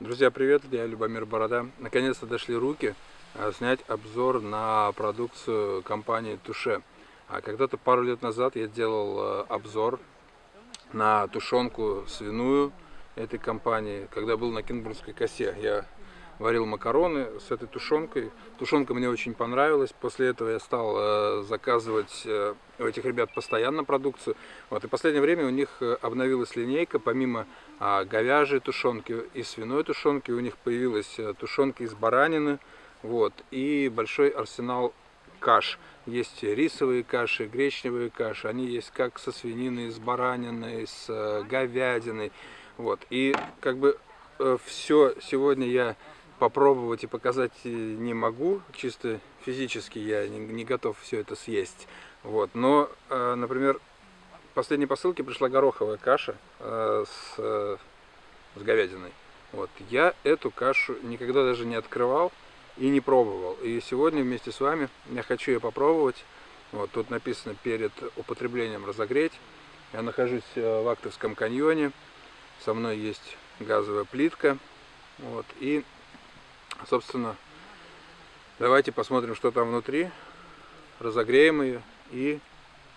Друзья, привет, я Любомир Борода. Наконец-то дошли руки а, снять обзор на продукцию компании Туше. А когда-то пару лет назад я делал а, обзор на тушенку свиную этой компании, когда был на Кинбурнской косе. Я варил макароны с этой тушенкой. Тушенка мне очень понравилась. После этого я стал э, заказывать э, у этих ребят постоянно продукцию. Вот. И в последнее время у них э, обновилась линейка. Помимо э, говяжьей тушенки и свиной тушенки, у них появилась тушенка из баранины. Вот. И большой арсенал каш. Есть рисовые каши, гречневые каши. Они есть как со свининой, с бараниной, с говядиной. Вот. И как бы все сегодня я попробовать и показать не могу, чисто физически я не, не готов все это съесть. Вот. Но, э, например, в последней посылке пришла гороховая каша э, с, э, с говядиной. Вот. Я эту кашу никогда даже не открывал и не пробовал. И сегодня вместе с вами я хочу ее попробовать. Вот, тут написано перед употреблением разогреть. Я нахожусь в Актовском каньоне. Со мной есть газовая плитка. Вот, и Собственно, давайте посмотрим, что там внутри. Разогреем ее и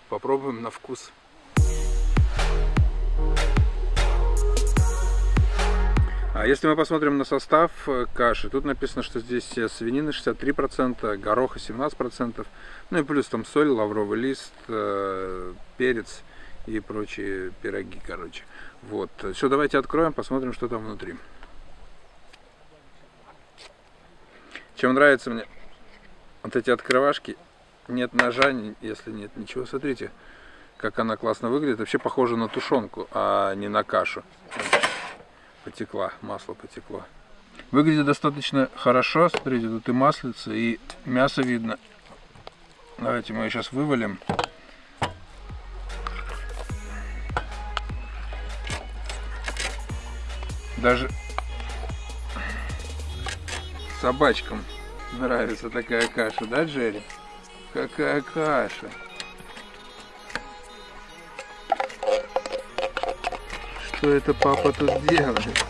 попробуем на вкус. А если мы посмотрим на состав э, каши, тут написано, что здесь свинина 63%, гороха 17%, ну и плюс там соль, лавровый лист, э, перец и прочие пироги, короче. Вот. Все, давайте откроем, посмотрим, что там внутри. Чем нравится мне вот эти открывашки, нет ножа, если нет ничего. Смотрите, как она классно выглядит. Вообще похоже на тушенку, а не на кашу. Потекла, масло потекло. Выглядит достаточно хорошо. Смотрите, тут и маслица, и мясо видно. Давайте мы ее сейчас вывалим. Даже собачкам нравится такая каша, да, Джерри? Какая каша. Что это папа тут делает?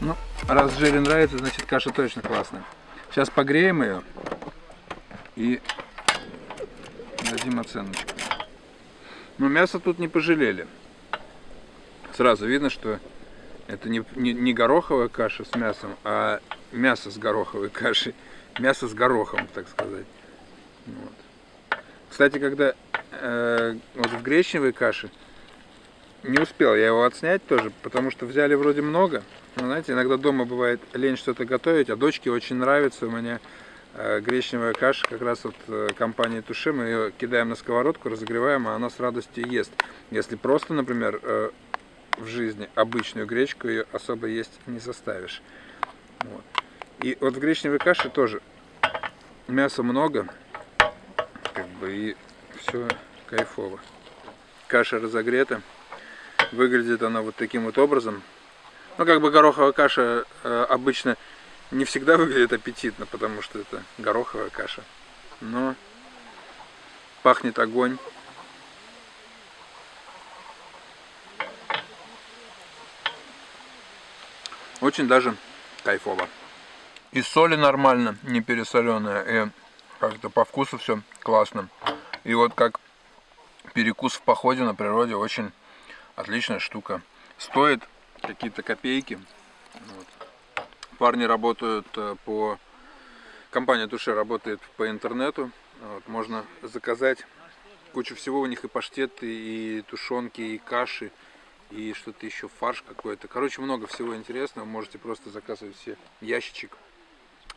Ну, раз Джерри нравится, значит каша точно классная. Сейчас погреем ее и дадим оценочку. Но мясо тут не пожалели. Сразу видно, что это не, не, не гороховая каша с мясом, а мясо с гороховой кашей. Мясо с горохом, так сказать. Вот. Кстати, когда э, вот в гречневой каше не успел я его отснять тоже, потому что взяли вроде много. Но, знаете, иногда дома бывает лень что-то готовить, а дочке очень нравится у меня э, гречневая каша, как раз от э, компании Туше. Мы ее кидаем на сковородку, разогреваем, а она с радостью ест. Если просто, например, э, в жизни обычную гречку ее особо есть не заставишь. Вот. И вот в гречневой каше тоже мяса много, как бы и все кайфово. Каша разогрета, выглядит она вот таким вот образом. Ну, как бы гороховая каша э, обычно не всегда выглядит аппетитно, потому что это гороховая каша. Но пахнет огонь. Очень даже кайфово. И соли нормально, не пересоленая, и как-то по вкусу все классно. И вот как перекус в походе на природе, очень отличная штука. Стоит какие-то копейки. Вот. Парни работают э, по... Компания Туше работает по интернету. Вот. Можно заказать кучу всего. У них и паштеты, и тушенки, и каши, и что-то еще, фарш какой-то. Короче, много всего интересного. Можете просто заказывать все ящичек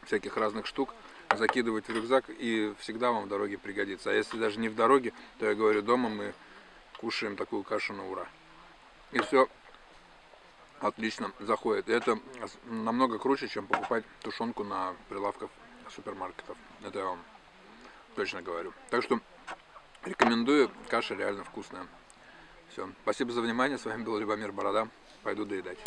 всяких разных штук, закидывать в рюкзак и всегда вам в дороге пригодится. А если даже не в дороге, то я говорю, дома мы кушаем такую кашу на ура. И все отлично заходит. И это намного круче, чем покупать тушенку на прилавках супермаркетов. Это я вам точно говорю. Так что рекомендую, каша реально вкусная. Все, спасибо за внимание, с вами был Любомир Борода, пойду доедать.